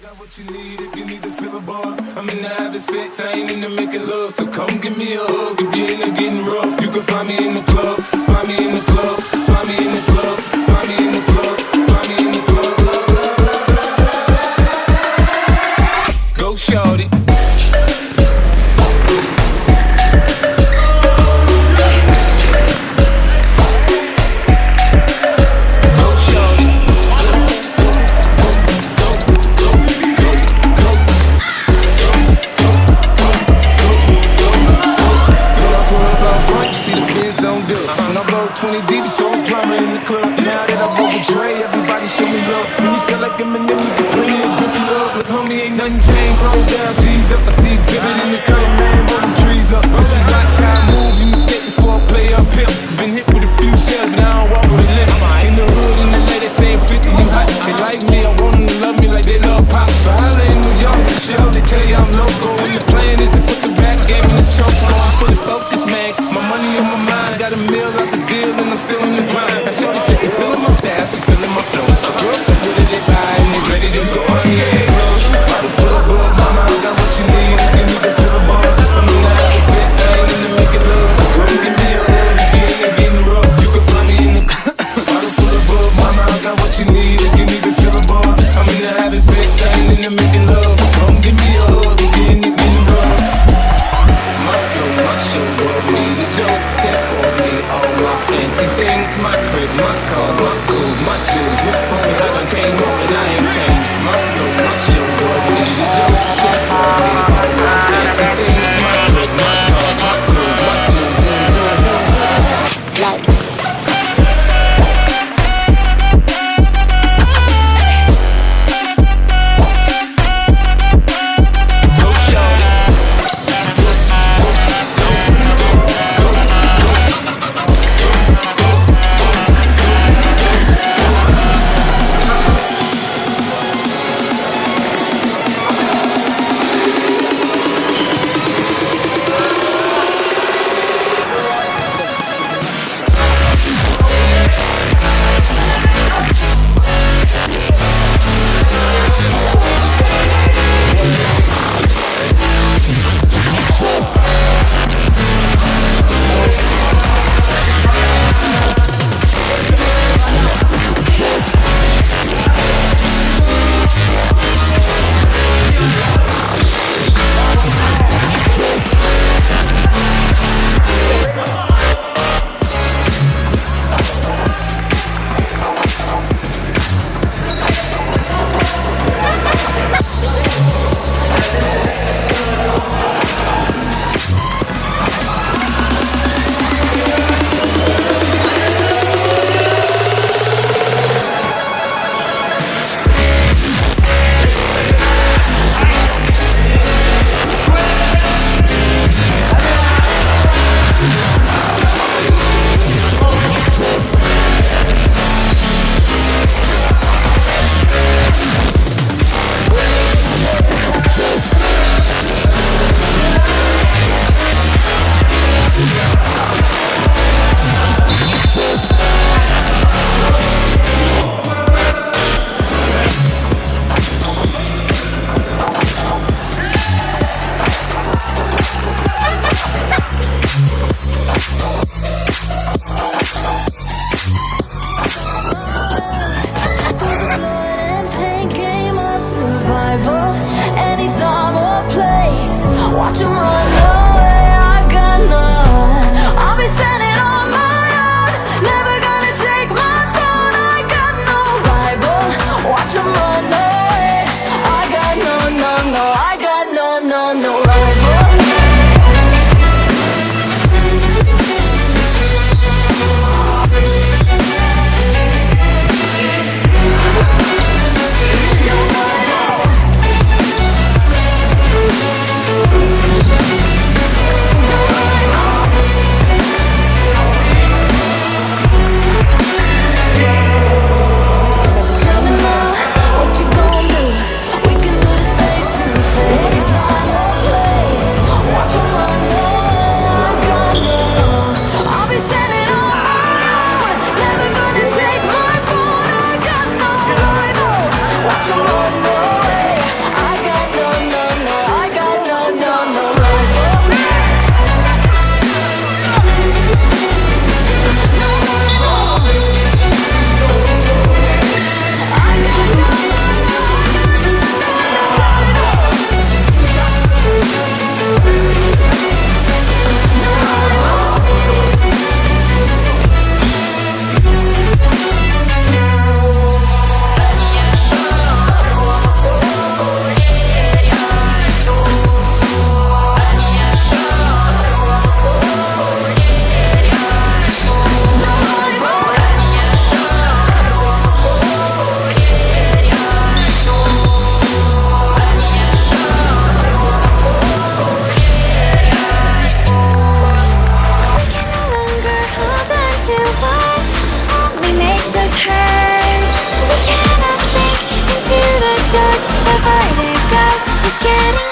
got what you need if you need to feel a bars. I'm in the habit sex, I ain't in into making love. So come give me a hug if you're into getting rough. You can find me in the club, find me in the club, find me in the club. watching vertigo is getting